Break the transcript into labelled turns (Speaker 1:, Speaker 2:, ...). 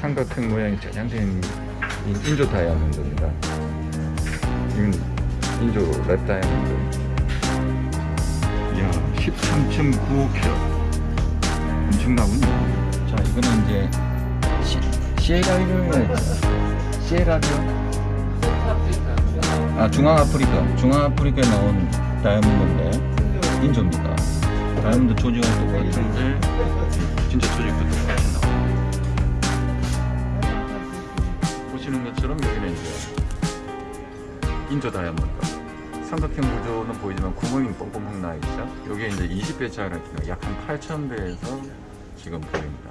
Speaker 1: 삼각형 모양이 짜장된 이 인조 다이아몬드입니다. 이건 인조 랩 다이아몬드. 이야, 13.9캐럿. 엄청나군요. 자, 이거는 이제 시, 시에라리오 시에라리오? 아, 중앙아프리카. 중앙아프리카에 나온 다이아몬드인데 인조입니다. 다이아몬드 조직은 똑같은데 진짜 조직 보시는 것처럼 여기는 이제 인조 다이아몬드. 삼각형 구조는 보이지만 구멍이 뻥뻥뻥 나 있죠. 여기에 이제 20배 짜리가 약한 8,000배에서 지금 보입니다.